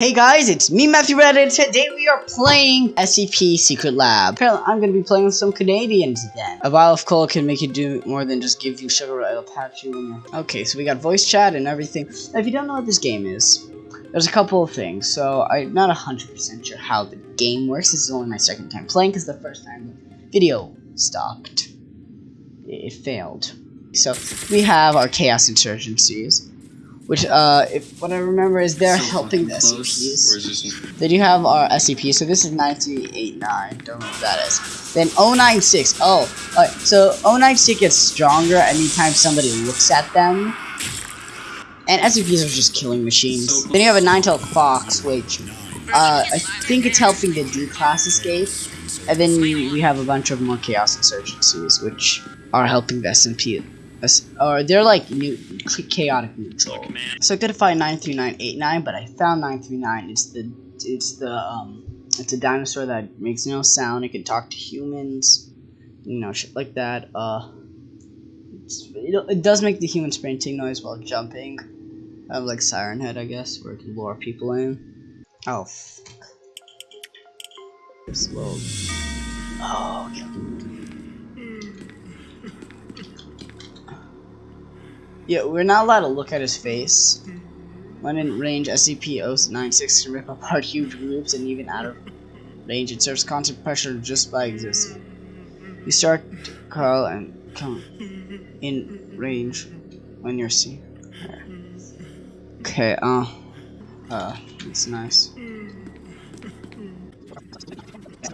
Hey guys, it's me, Matthew Reddit. Today we are playing SCP Secret Lab. Apparently, I'm gonna be playing with some Canadians then. A vial of cola can make you do more than just give you sugar. It'll patch you. Okay, so we got voice chat and everything. Now, if you don't know what this game is, there's a couple of things. So, I'm not 100% sure how the game works. This is only my second time playing, because the first time the video stopped. It failed. So, we have our Chaos Insurgencies. Which, uh, if what I remember is they're So helping the SCPs. Or is this Then you have our SCP, so this is 9389, don't know what that is. Then 096, oh, alright, so 096 gets stronger anytime somebody looks at them. And SCPs are just killing machines. So Then you have a nine-tailed fox, which, uh, I think it's helping the D-class escape. And then we have a bunch of more Chaos Insurgencies, which are helping the SMP. Or they're like new, chaotic neutral. So I could find 93989, but I found 939. It's the it's the um it's a dinosaur that makes no sound. It can talk to humans, you know, shit like that. Uh, it's, it, it does make the human sprinting noise while jumping. I have like Siren Head, I guess, where it can lure people in. Oh. Fuck. Slow. Oh. Okay. Yeah, we're not allowed to look at his face. Mm-hmm. When in range, SCP-096 can rip apart huge groups, and even out of range, it serves constant pressure just by existing. Mm-hmm. You start to curl and come mm-hmm. in range when you're seen. Okay, uh, uh, that's nice.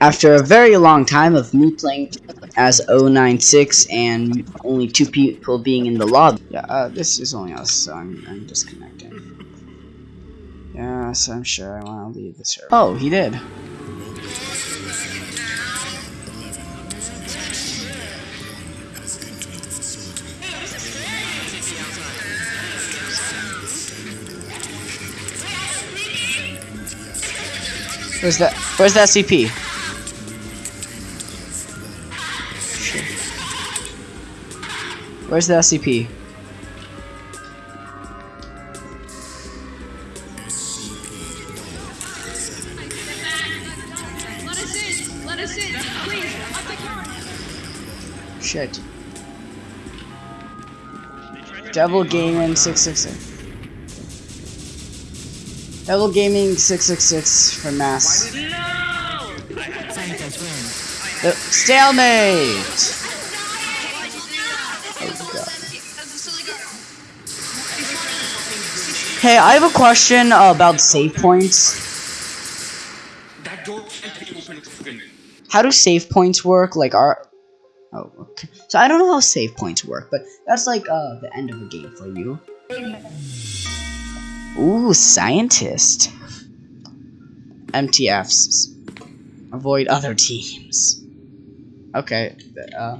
After a very long time of me playing as 096 and only two people being in the lobby. Yeah, uh, this is only us, so I'm, I'm disconnecting. Yes, I'm sure I want to leave the server. Oh, he did. Where's that? Where's that CP? Where's the SCP? Let us in! Let us in! Please! Up the counter! Shit. Devil Gaming 666. Devil Gaming 666 for mass. Uh, stalemate! Hey, I have a question about save points. How do save points work? Like, are. Oh, okay. So I don't know how save points work, but that's like uh, the end of a game for you. Ooh, scientist. MTFs. Avoid other teams. Okay. Uh.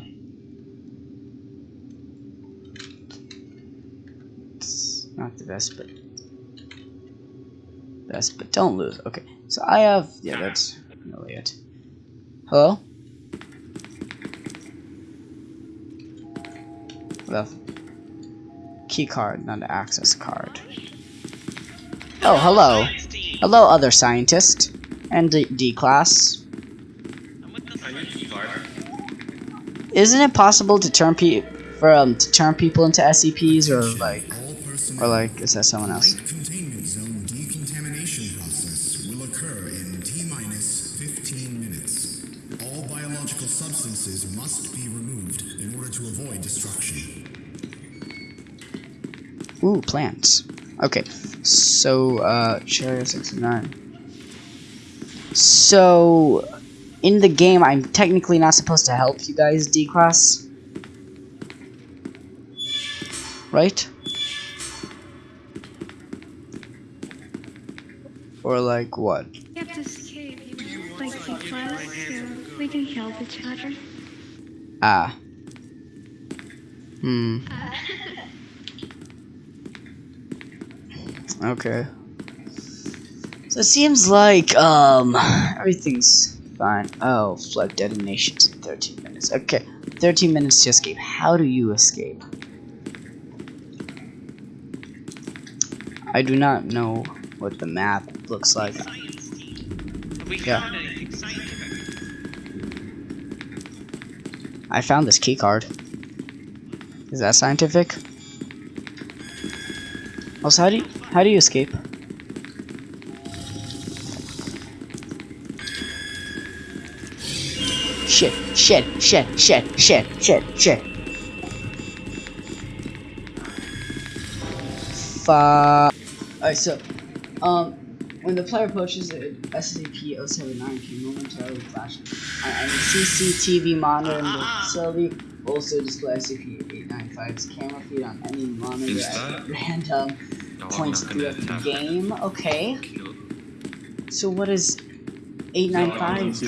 Not the best, but best, but don't lose. Okay, so I have yeah, that's really it. Hello. The key card, not an access card. Oh, hello. Hello, other scientist and D, D class. Are you guard? Isn't it possible to turn pe for um to turn people into SCPs or like or like is that someone else? Plants. Okay, so uh, Cherry sixty nine. So, in the game, I'm technically not supposed to help you guys, D class, right? Or like what? We have to escape, you know? Like C class, so we can help each other. Ah. Hmm. Okay. So it seems like um everything's fine. Oh, flood detonations in 13 minutes. Okay, 13 minutes to escape. How do you escape? I do not know what the map looks like. Yeah. I found this key card. Is that scientific? Also, how do you, how do you escape? Shit, shit, shit, shit, shit, shit, shit. Fuck. Alright, so, um, when the player approaches the SCP-079 can momentarily flash on any CCTV monitor in the facility. Also display SCP-895's camera feed on any monitor at that- random No, I'm points not throughout gonna the tap game. Okay, so what is No, I 895 didn't see.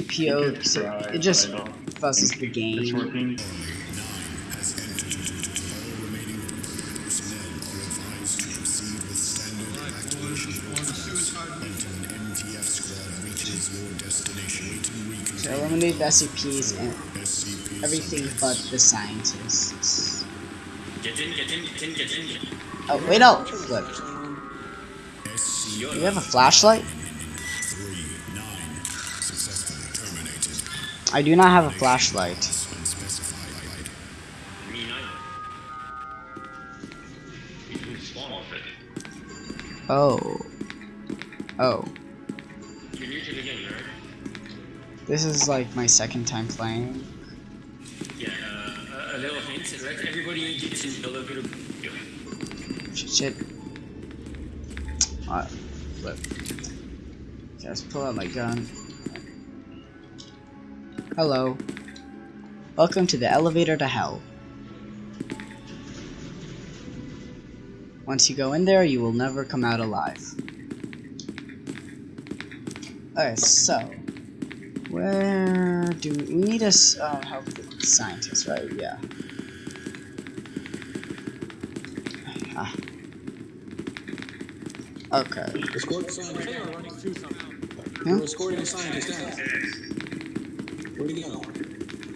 SCP-0? So it just I fusses the game. It's working. has. All remaining personnel are advised to proceed with standard evacuation protocols until an MTF squad reaches your destination. So eliminate the SCPs and everything but the scientists. Get in, get in, get in, get in. Oh, wait, no! Look. Do you have a flashlight? I do not have a flashlight. Oh. Oh. This is like my second time playing. Yeah, uh, a little hint. Let everybody gets in the elevator. Go. Shit, shit. Alright, flip. Just pull out my gun. Hello. Welcome to the elevator to hell. Once you go in there, you will never come out alive. Alright, so. Where do we, we need us uh, help the scientists, right? Yeah. Okay. Escort the scientist down. Hmm? We're escorting the scientist down. Where'd he go?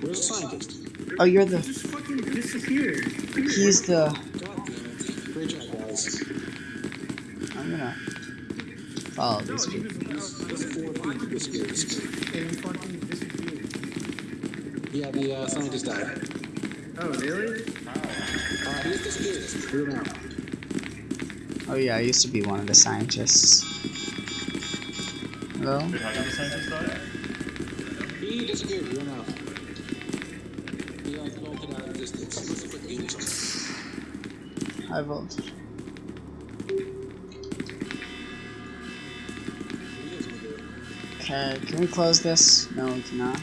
Where's the scientist? Oh, you're the. Just fucking disappeared. He's the. God damn. Great job, guys. I'm gonna follow these people. There's four people disappeared. And fucking disappeared. Yeah, the uh, scientist died. Oh, really? Uh, he just disappeared. We're now. Oh yeah, I used to be one of the scientists. Hello? Wait, how did the scientist? He disappeared. We're now. He like bolted out of distance. Put on. He doesn't do it. Okay, can we close this? No, we cannot.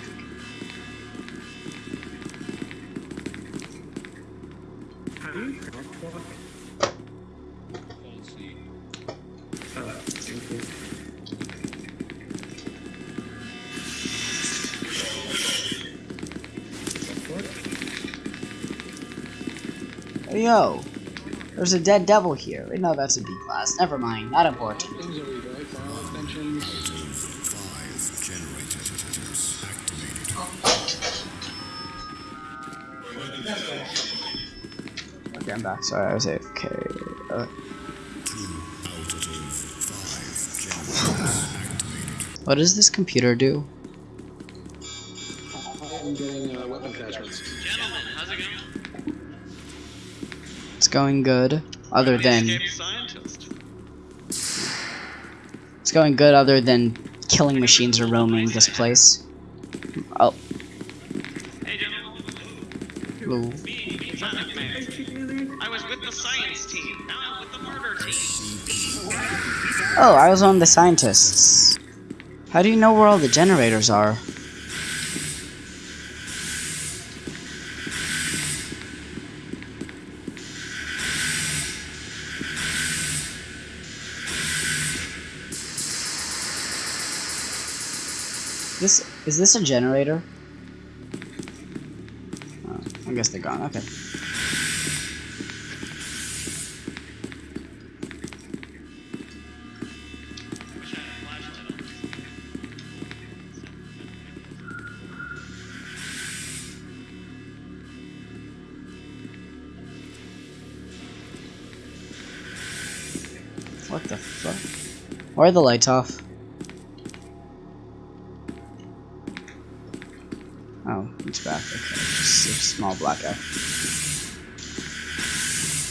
Yo! There's a dead devil here. Wait, no, that's a B class. Never mind, not important. Things over here, right? File extensions. Five generators activated. Okay, I'm back. Sorry, I was AFK. Uh, Two out of five generators activated. what does this computer do? Going good. Other than it's going good. Other than killing machines are roaming this place. Oh, hello. Me, me, Sonic Man. I was with the science team. Now I'm with the murder team. Oh, I was of the scientists. How do you know where all the generators are? This is this a generator? Oh, I guess they're gone. Okay. What the fuck? Why are the lights off? Small blackout.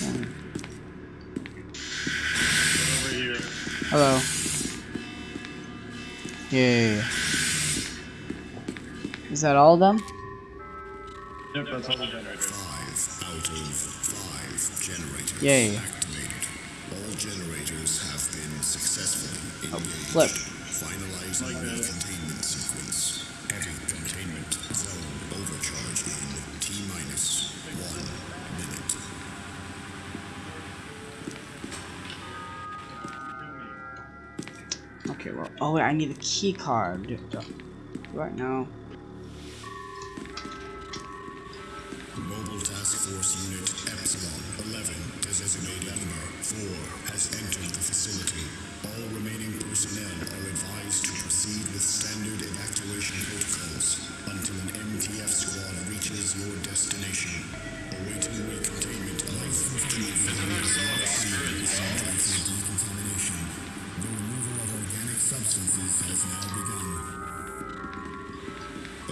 Okay. Over here. Hello. Yay. Is that all of them? Yep, that's all the generators. Five out of five generators Yay. activated. All generators have been successfully engaged. Flip. Finalizing Like oh wait, I need a key card. Right now. Mobile Task Force Unit Epsilon 11, designated number 4, has entered the facility. All remaining personnel are advised to proceed with standard evacuation protocols until an MTF squad reaches your destination. Awaiting recontainment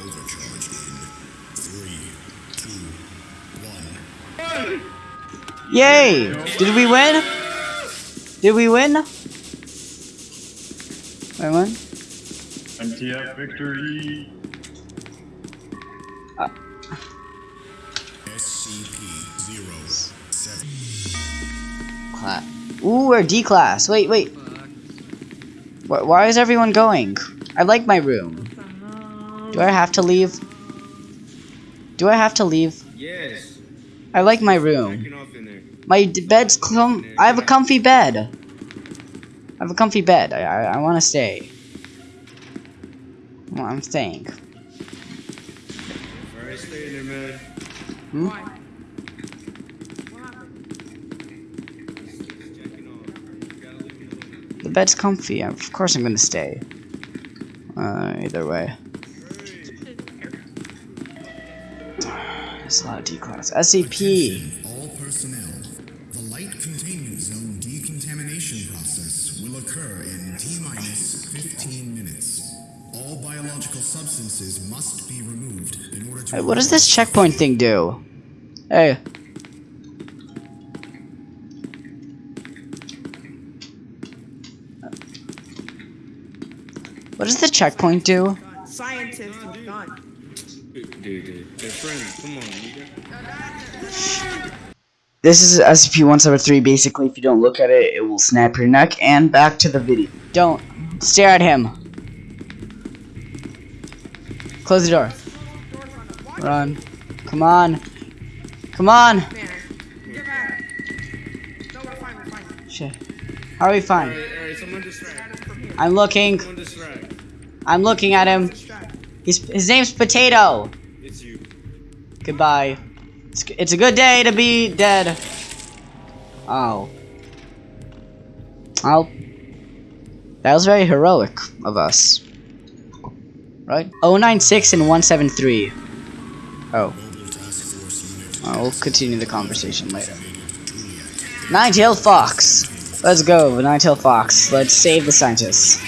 Overcharge in three, two, one. Yay! Did we win? Did we win? Wait, won. MTF victory. SCP-07. Class. Ooh, we're D class. Wait, wait. Wh why is everyone going? I like my room. Do I have to leave? Do I have to leave? Yes. I like my room. Get off in there. My bed's com- I have a comfy bed. I have a comfy bed. I I, I want to stay. Well, I'm staying. Alright, stay in there, man. Hmm? Jacking off. You gotta leave me alone. The bed's comfy. Of course I'm gonna stay. Uh, either way. There's a lot of D class. SCP. All personnel. The light containment zone decontamination process will occur in T minus 15 minutes. All biological substances must be removed in order to. Hey, what does this checkpoint thing do? Hey. What does the checkpoint do? Scientist is gone. Dude, dude, they're friends. Come on, you. This is SCP-173. Basically, if you don't look at it, it will snap your neck. And back to the video. Don't stare at him. Close the door. Run. Come on. Come on. Man, get back. No, we're fine, we're fine. Shit. How are we fine? Alright, alright, someone distract. I'm looking. I'm looking at him. He's, his name's Potato. Goodbye. It's, it's a good day to be dead. Oh. Oh. That was very heroic of us. Right? 096 and 173. Oh. Oh, we'll continue the conversation later. Nine-tailed fox. Let's go, nine-tailed fox. Let's save the scientists.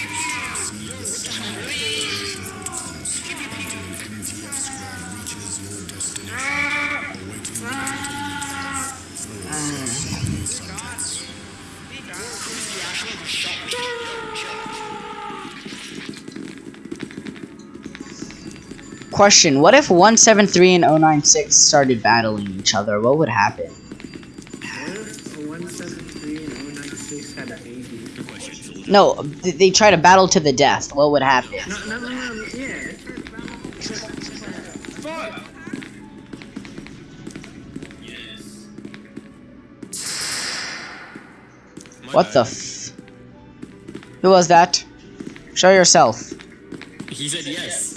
Question, what if 173 and 096 started battling each other? What would happen? What if a 173 and 096 had a baby? No, they try to battle to the death. What would happen? No, no, no, no, yeah. Fuck! What the f- Who was that? Show yourself. He said yes.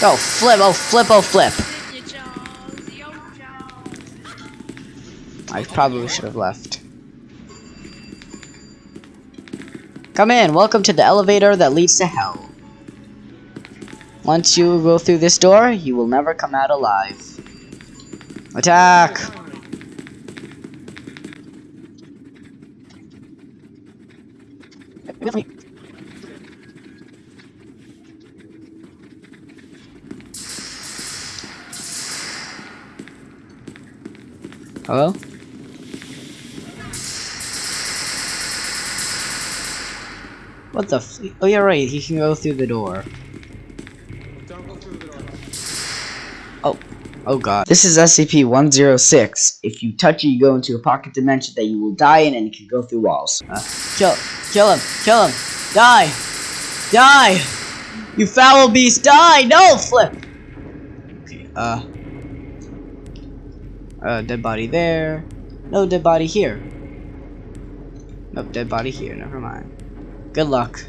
Go, flip, oh, flip, oh, flip. I probably should have left. Come in, welcome to the elevator that leads to hell. Once you go through this door, you will never come out alive. Attack! Hello? What the f- Oh, yeah, right, he can go through the door. Oh, oh god. This is SCP-106. If you touch it, you go into a pocket dimension that you will die in and you can go through walls. Uh, kill, kill him, kill him, die, die! You foul beast, die! No, flip! Okay, uh... Uh, dead body there. No dead body here. Nope, dead body here, never mind. Good luck.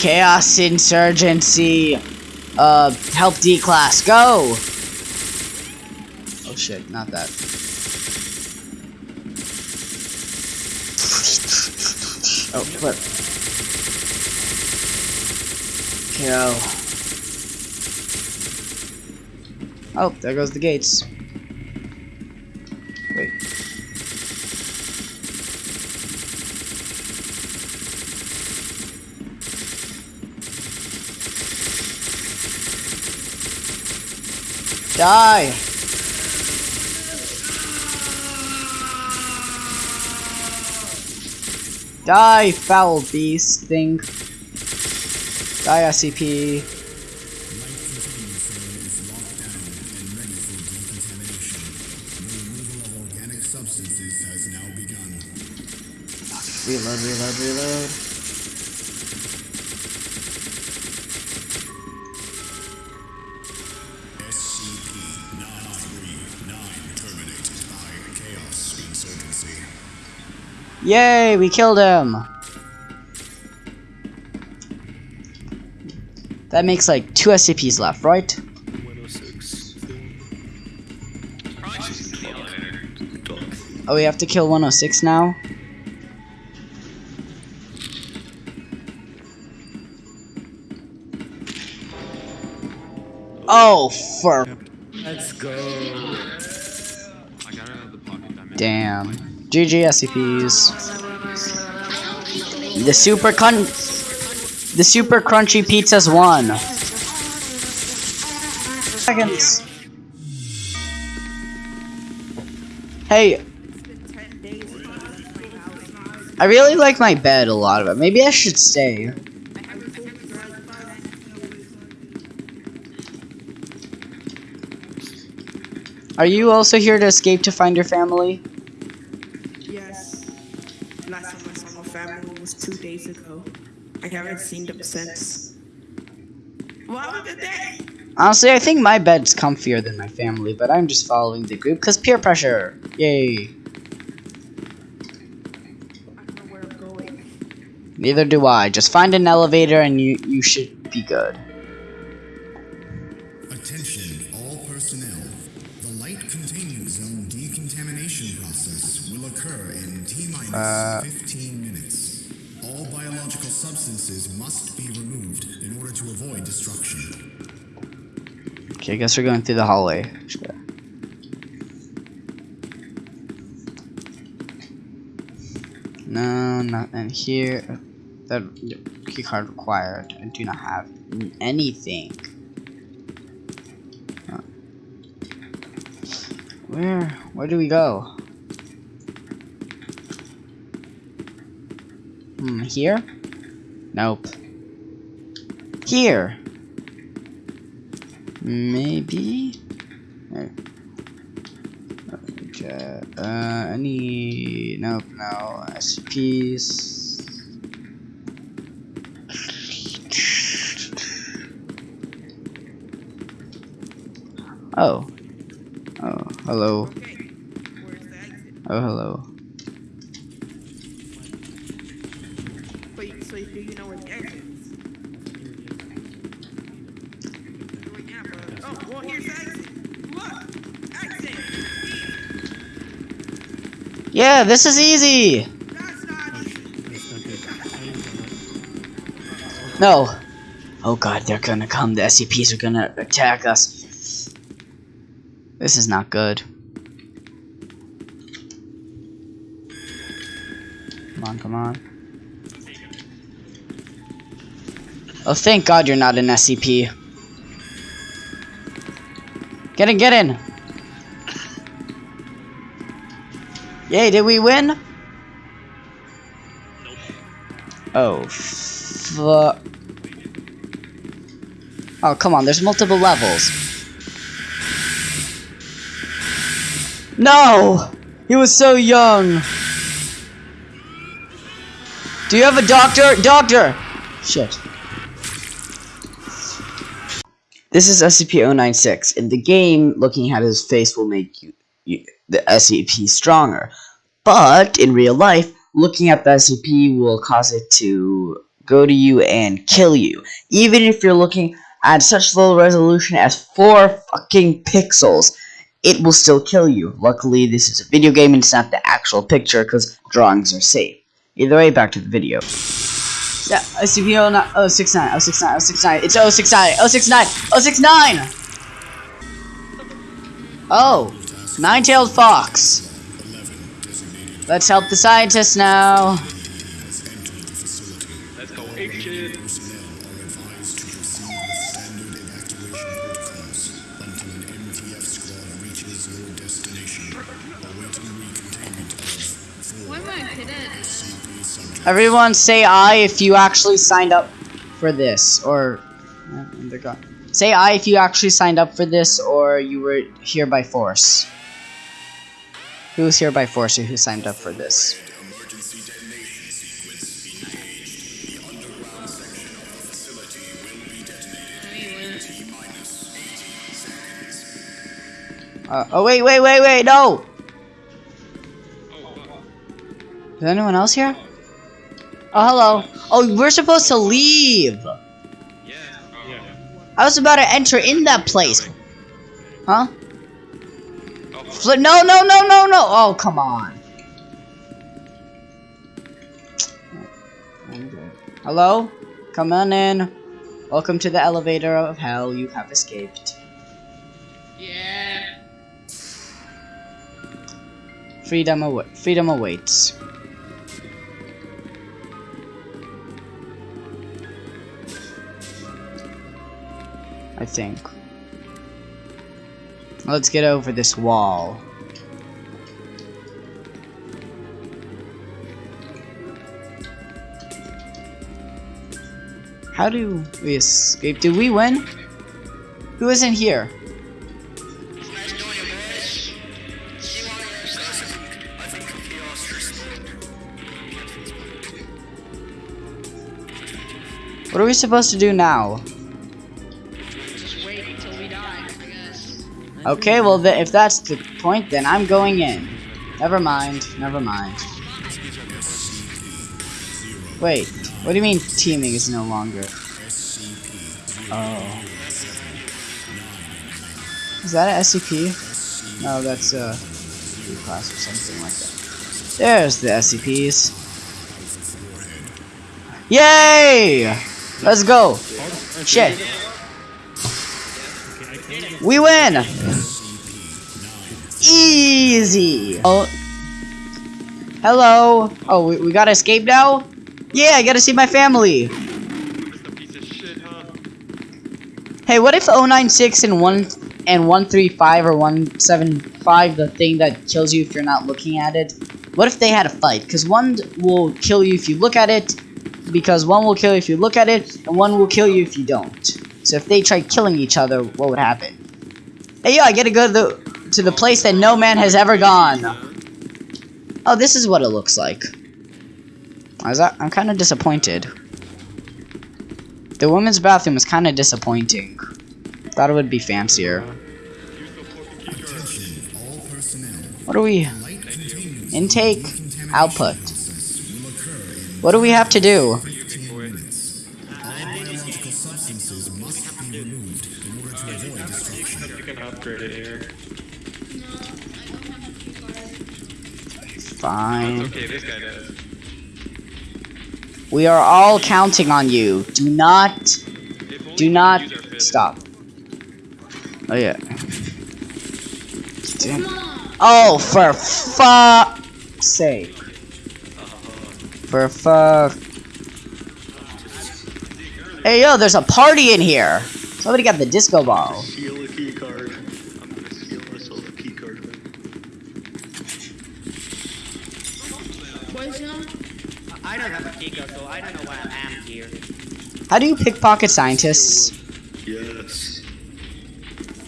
Chaos Insurgency. Uh, help D class. Go! Oh shit, not that. Oh, flip. Go. Oh, there goes the gates. Wait. Die! Die, foul beast thing. Die, SCP. Light containment zone is locked down and ready for decontamination. The removal of organic substances has now begun. Reload, reload, reload. SCP-939 terminated by Chaos Insurgency. Yay, we killed him! That makes like two SCPs left, right? Probably just in the elevator. Oh, we have to kill 106 now? Oh, for Let's go. I got out of the pocket dimension. damn. GG SCPs. The super con- The super crunchy pizzas won. Seconds. Hey, I really like my bed a lot of it. Maybe I should stay. Are you also here to escape to find your family? Yes. Last time I saw my family was two days ago. I haven't seen them since. What was the day? Honestly, I think my bed's comfier than my family, but I'm just following the group because peer pressure. Yay. I don't know going. Neither do I. Just find an elevator and you you should be good. Attention, all personnel. The light containment zone decontamination process will occur in T minus Uh. Okay, I guess we're going through the hallway. No, nothing here. That keycard required. I do not have anything. Where? Where do we go? Hmm, here? Nope. Here! Maybe? Uh, Okay, uh, any, nope, no, SCPs. Oh. Oh, hello. Okay. Where's the exit? Oh, hello. Yeah, this is easy! No! Oh god, they're gonna come. The SCPs are gonna attack us. This is not good. Come on, come on. Oh, thank god you're not an SCP. Get in, get in! Yay, did we win? Oh, fuck. Oh, come on, there's multiple levels. No! He was so young! Do you have a doctor? Doctor! Shit. This is SCP-096. In the game, looking at his face will make you, you the SCP stronger. But, in real life, looking at the SCP will cause it to go to you and kill you. Even if you're looking at such low resolution as 4 fucking pixels, it will still kill you. Luckily, this is a video game and it's not the actual picture because drawings are safe. Either way, back to the video. Yeah, SCP 069, 069, 069, it's 069, 069, 069! Oh, nine-tailed fox. Let's help the scientists now. Everyone say I if you actually signed up for this, or... uh, they're gone. Say I if you actually signed up for this, or you were here by force. Who was here by force or who signed up for this? Uh, oh wait, wait, wait, wait, no! Is anyone else here? Oh, hello. Oh, we're supposed to leave. I was about to enter in that place. Huh? Fl no, no, no, no, no. Oh, come on. Hello? Come on in. Welcome to the elevator of hell. You have escaped. Yeah. Freedom, awa freedom awaits. I think. Let's get over this wall. How do we escape? Did we win? Who isn't here? What are we supposed to do now? Okay, well, th if that's the point, then I'm going in. Never mind, never mind. Wait, what do you mean teaming is no longer? Oh. Is that an SCP? No, that's a class or something like that. There's the SCPs. Yay! Let's go! Shit! We win! Easy! Oh. Hello! Oh, we, we gotta escape now? Yeah, I gotta see my family! Hey, what if 096 and 1 and 135 or 175, the thing that kills you if you're not looking at it, what if they had a fight? Because one will kill you if you look at it, because one will kill you if you look at it, and one will kill you if you don't. So if they tried killing each other, what would happen? Hey, yo, I get to go to the, to the place that no man has ever gone. Oh, this is what it looks like. I I'm kind of disappointed. The women's bathroom is kind of disappointing. Thought it would be fancier. What are we? Intake, output. What do we have to do? Fine. Okay, this guy does. We are all counting on you. Do not, do not use our fist. stop. Oh yeah. Come on. Oh, for fuck's sake. For fuck. Hey yo, there's a party in here. Somebody got the disco ball. Steal a key card. I'm gonna steal myself a key card. Poison. I don't have a key card, so I don't know why I'm here. How do you pickpocket scientists? Yes.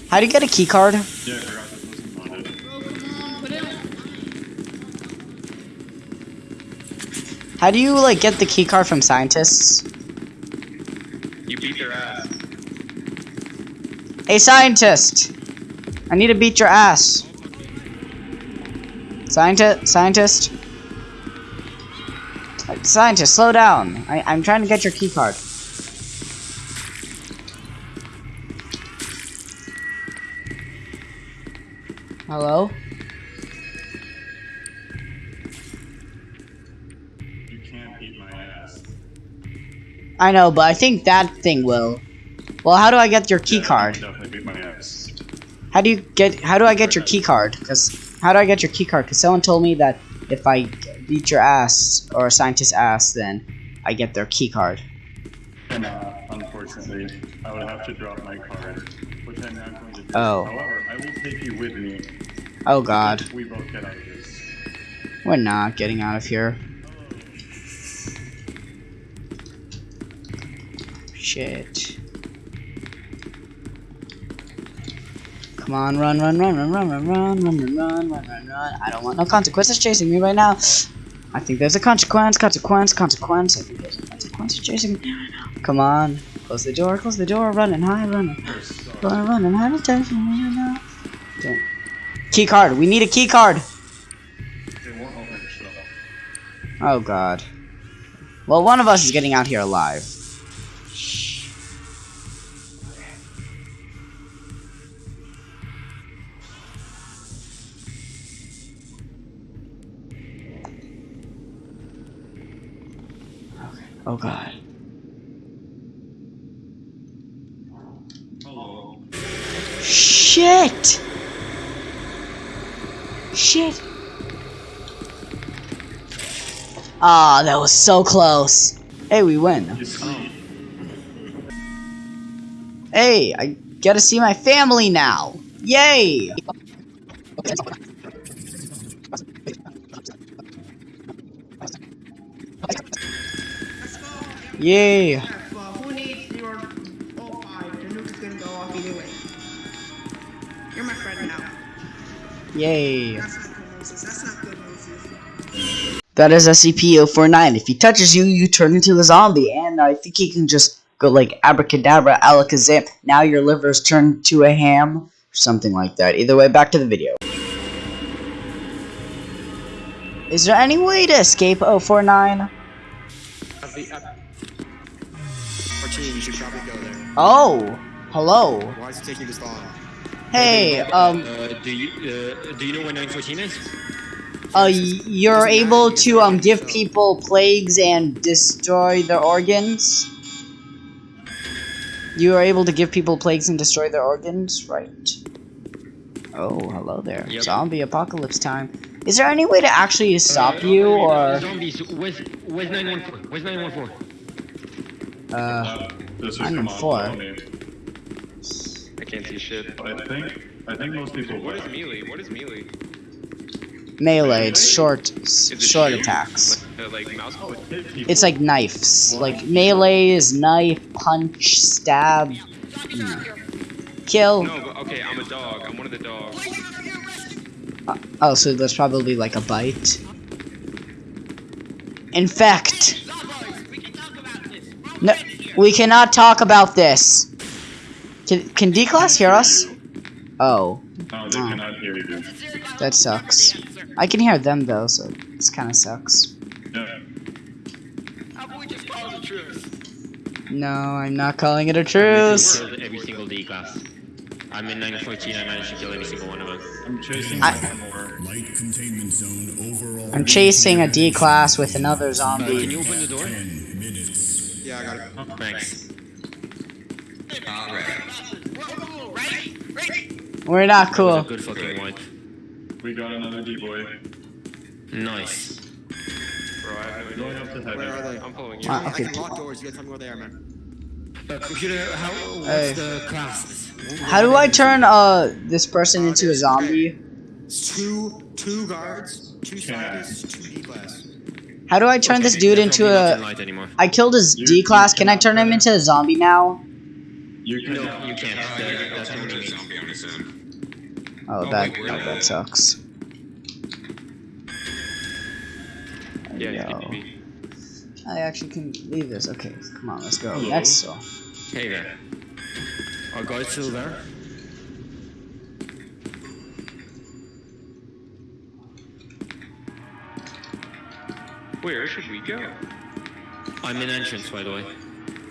How do you get a key card? Yeah, I forgot this wasn't on it. Bro, come on. Put it on. How do you like get the key card from scientists? You beat their ass. Hey scientist! I need to beat your ass. Scientist, scientist. Scientist, slow down. I, I'm trying to get your key Hello? You can't beat my ass. I know, but I think that thing will. Well, how do I get your key Yeah, card? Definitely beat my ass. How do you get? How do I get your key card? Cause how do I get your key card? Cause someone told me that if I beat your ass or a scientist's ass, then I get their key card. And uh, unfortunately, I would have to drop my card, which I'm not going to do. Oh. However, I will take you with me. Oh God, if We both get out of this. we're not getting out of here. Shit. Come on, run, run, run, run, run, run, run, run, run, run, run, run, run. I don't want no consequences chasing me right now. I think there's a consequence, consequence, consequence. I think there's a consequence chasing me right now. Come on. Close the door, close the door, running high, running. Running, running high, running. Don't. Key card, we need a key card. Oh god. Well, one of us is getting out here alive. Oh god. Hello. Shit! Shit! Ah, that was so close. Hey, we win. Hey, I gotta see my family now. Yay! Yay! Moses. That is SCP-049. If he touches you, you turn into a zombie, and I think he can just go like abracadabra, alakazam. Now your liver's turned to a ham, something like that. Either way, back to the video. Is there any way to escape 049? Martine, you should probably go there. Oh, hello. Why is it taking this long? Hey, um... Uh, do, you, uh, do you know what 914 is? Uh, you're able to, um, give people plagues and destroy their organs? You are able to give people plagues and destroy their organs, right? Oh, hello there. Yep. Zombie apocalypse time. Is there any way to actually uh, stop uh, you, or...? Zombies, where's, where's 914? Where's 914? Uh, 914. I can't see shit. I think, I think most people What is will. melee? What is melee? Melee, it's short, it short shield? attacks. Like, uh, like mouse click? Hit. It's like knives. Like melee is knife, punch, stab, kill. No, but okay, I'm a dog. I'm one of the dogs. Oh, so that's probably like a bite. Infect. No, we cannot talk about this. Can can D class hear us? Oh, No, they cannot hear you. that sucks. I can hear them though, so this kind of sucks. Yeah. How about we just call a truce? No, I'm not calling it a truce. Killed every single D class. I'm in 914. I managed to kill every single one of them. I'm chasing I- more. Light containment zone overall. I'm chasing a D class with another zombie. can you open the door? Yeah, I got it. Oh, Thanks. We're not That was a cool. good fucking wipe. We got another D-boy. Nice. Bro, I have no Going idea. up to Where heaven. are they? I'm following you. Ah, I can lock doors. You gotta tell me where they are, man. Uh, computer, how, what's Hey. the classes? How do I turn uh this person into a zombie? It's two, two guards, two scientists, two D class. How do I turn this dude into Probably not in a? light anymore. I killed his D class. Can I turn him into a zombie now? You can No, you can't. That, that's what we mean. Oh, that oh, that sucks. Yeah, he's Yo. DPP. I actually can leave this. Okay, come on, let's go. Hello. Next cell. Hey there. Our guard's still there? Where should we go? I'm in entrance, by the way.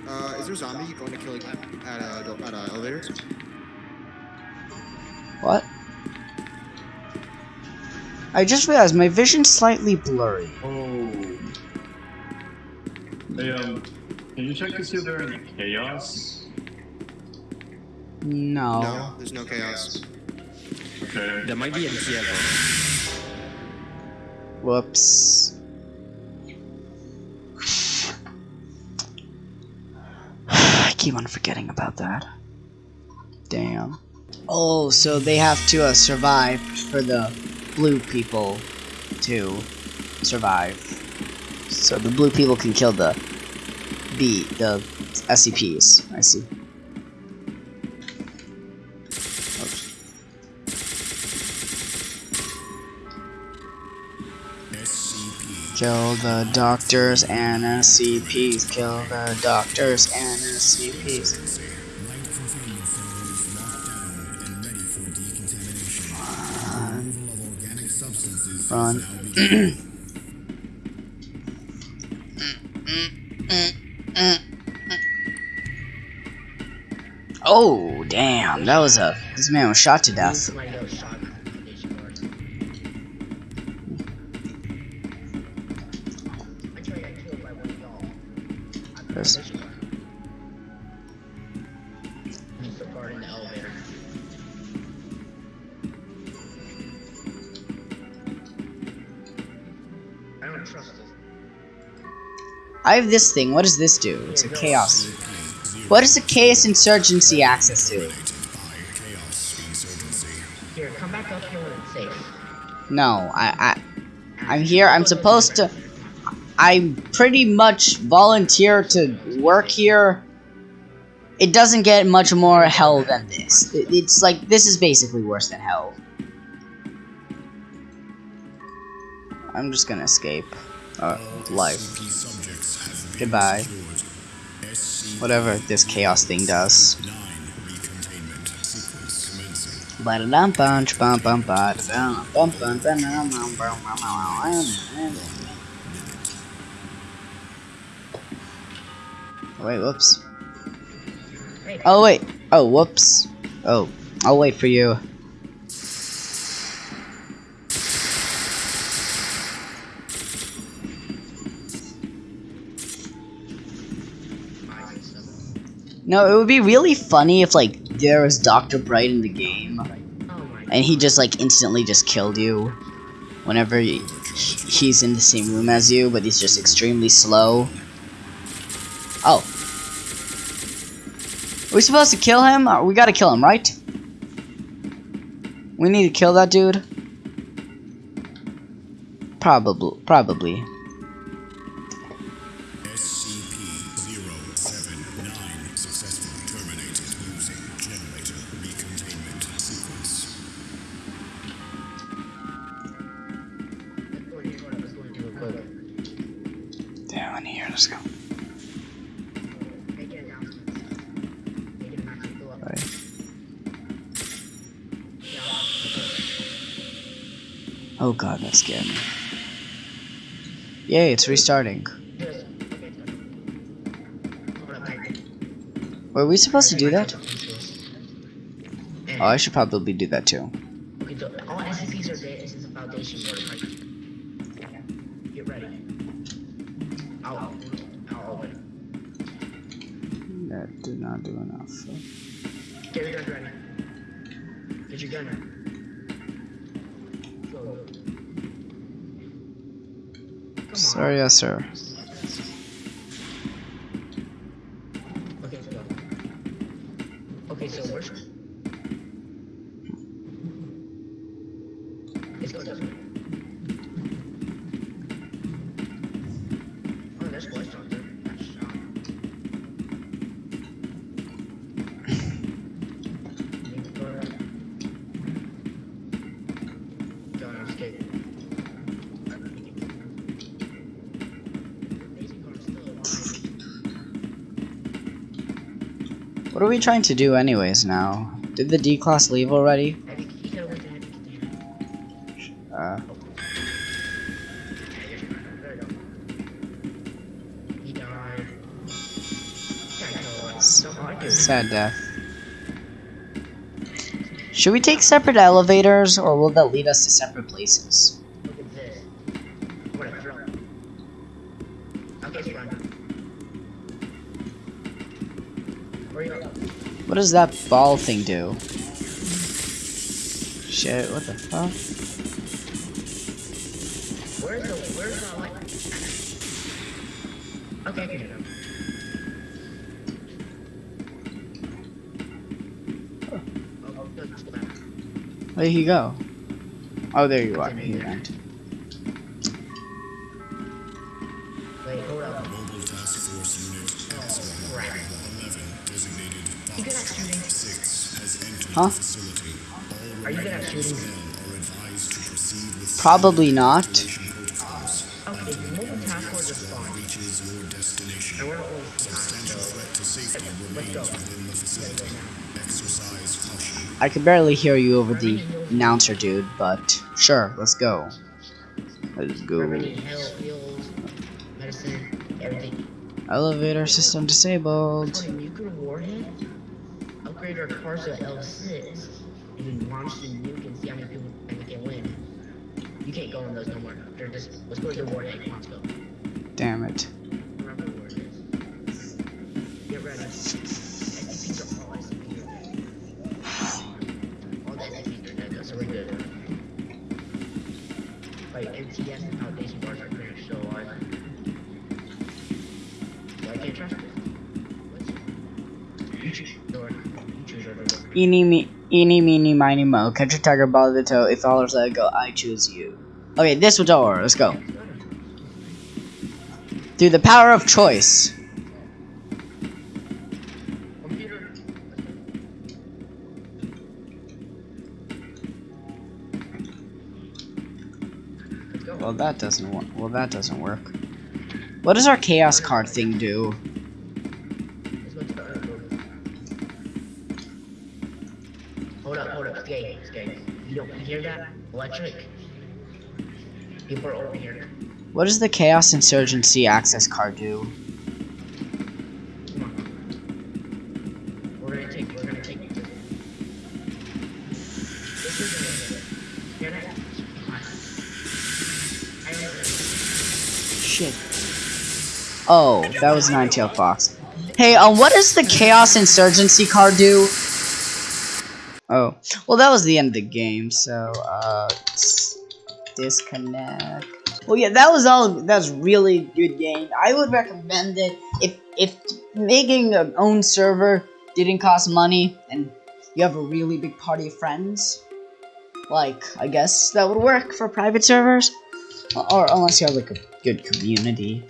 Uh, is there a zombie going to kill like, at a at a elevator? What? I just realized my vision's slightly blurry. Oh. Hey, um, can you check to see if there are any chaos? No. No, there's no chaos. Okay. There might be a Kiev. Whoops. I keep on forgetting about that. Damn. Oh, so they have to uh, survive for the blue people to survive. So the blue people can kill the B, the SCPs. I see. Kill the doctors and SCPs. Kill the doctors and SCPs. Beginning. Oh, damn. That was a. This man was shot to death. I have this thing. What does this do? It's a chaos. What does a chaos insurgency access insurgency. Here, come back up here when it's safe. No, I, I, I'm here. I'm supposed to. I'm pretty much volunteer to work here. It doesn't get much more hell than this. It- It's like this is basically worse than hell. I'm just gonna escape. Uh, life. SCP subjects have been Goodbye. Whatever this chaos thing does. 9 recontainment sequence commencing. Ba-da-dum bunch, bum bum ba-da-dum, bum bum ba-dum, bum bum bum bum. Wait, whoops. Oh wait. Oh, whoops. Oh, I'll wait for you. No, it would be really funny if like there was Dr. Bright in the game, and he just like instantly just killed you whenever he, he's in the same room as you, but he's just extremely slow. Oh, are we supposed to kill him? Uh, We gotta kill him, right? We need to kill that dude. Probably, probably. Me. Yay, it's restarting. Were we supposed to do that? Oh, I should probably do that too. Get ready. That did not do enough. Get your gun ready. Get your gun ready. Go. Yes, sir. We trying to do anyways now? Did the D-Class leave already? Uh, sad death. Should we take separate elevators, or will that lead us to separate places? What does that ball thing do? Shit, what the fuck? Where's the where's the light? Okay, I can do that. Oh, good, let's go back. Where did he go? Oh, there you are. He went. We're not always behind, Substantial so threat to safety let's go. remains within the facility. Exercise. I could barely hear you over the announcer, dude, but sure, let's go. Let's go. Remedy, health, heals, medicine, everything. Elevator system disabled. On a nuclear warhead, upgrade our cars to L6, and then launch the nuke and see how many people can can win. You can't go in those no more. They're just let's go to the warhead. Come on, let's go. Damn it. Remember where it is. Get ready. SCPs are all SCPs are dead. All the SCPs are dead, though, so we're good. Like MTF and Foundation bars are pretty much still alive. So uh, I can't trust it. What's- You choose door. You choose your door. Eeny, me, eeny, meeny, miny, mo. Catch a tiger by the toe. If all let it go, I choose you. Okay, this was door. Let's go. Through the power of choice. Well, that doesn't work. Well, that doesn't work. What does our chaos card thing do? You hear that? Electric. People are over here. What does the chaos insurgency access card do? Come on. We're gonna take, we're gonna take this. This is a, hear that? I don't Shit. Oh, that was Nine-Tailed Fox. Hey, um, what does the Chaos Insurgency card do? Well, that was the end of the game, so, uh, disconnect. Well, yeah, that was all, that was really good game. I would recommend it if, if making an own server didn't cost money, and you have a really big party of friends, like, I guess that would work for private servers. Or unless you have like a good community.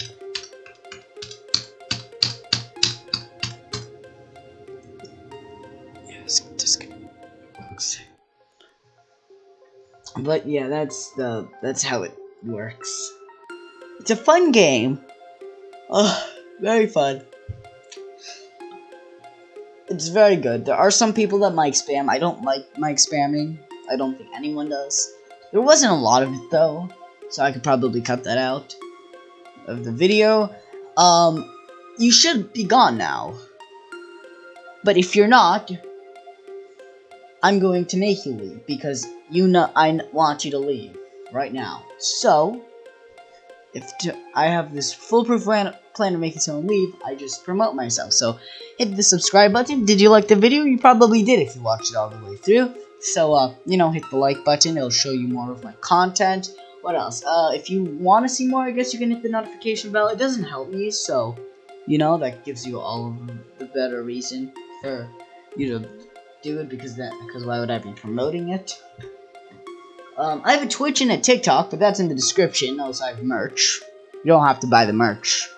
But yeah, that's the that's how it works. It's a fun game. Oh, very fun. It's very good. There are some people that mic spam. I don't like mic spamming. I don't think anyone does. There wasn't a lot of it though so I could probably cut that out of the video. Um, you should be gone now. But if you're not, I'm going to make you leave because you know I want you to leave right now. So, if I have this foolproof plan, plan of making someone leave, I just promote myself. So, hit the subscribe button. Did you like the video? You probably did if you watched it all the way through. So, uh, you know, hit the like button. It'll show you more of my content. What else? Uh, if you want to see more, I guess you can hit the notification bell. It doesn't help me, so, you know, that gives you all of the better reason for you to do it because that because why would I be promoting it? Um, I have a Twitch and a TikTok, but that's in the description. Also, I have merch. You don't have to buy the merch.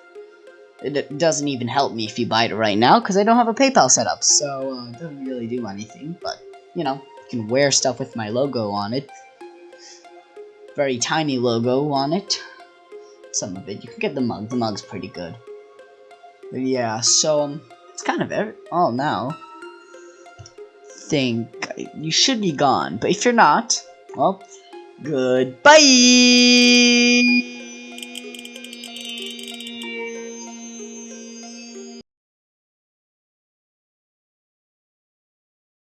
It, it doesn't even help me if you buy it right now because I don't have a PayPal set up, so uh, it doesn't really do anything. But you know, you can wear stuff with my logo on it. Very tiny logo on it. Some of it. You can get the mug. The mug's pretty good. But yeah, so um, it's kind of. Oh, now think you should be gone. But if you're not, well, goodbye.